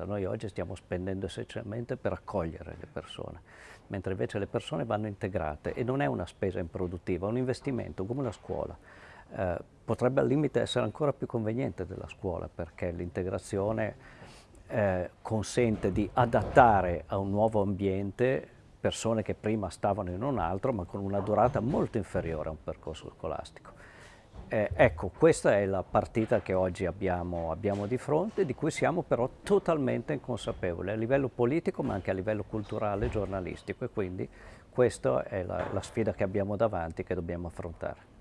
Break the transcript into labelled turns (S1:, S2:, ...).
S1: volta, noi oggi stiamo spendendo essenzialmente per accogliere le persone, mentre invece le persone vanno integrate e non è una spesa improduttiva, è un investimento come la scuola. Eh, potrebbe al limite essere ancora più conveniente della scuola perché l'integrazione eh, consente di adattare a un nuovo ambiente persone che prima stavano in un altro ma con una durata molto inferiore a un percorso scolastico. Eh, ecco, questa è la partita che oggi abbiamo, abbiamo, di fronte, di cui siamo però totalmente inconsapevoli a livello politico ma anche a livello culturale e giornalistico e quindi questa è la, la sfida che abbiamo davanti che dobbiamo affrontare.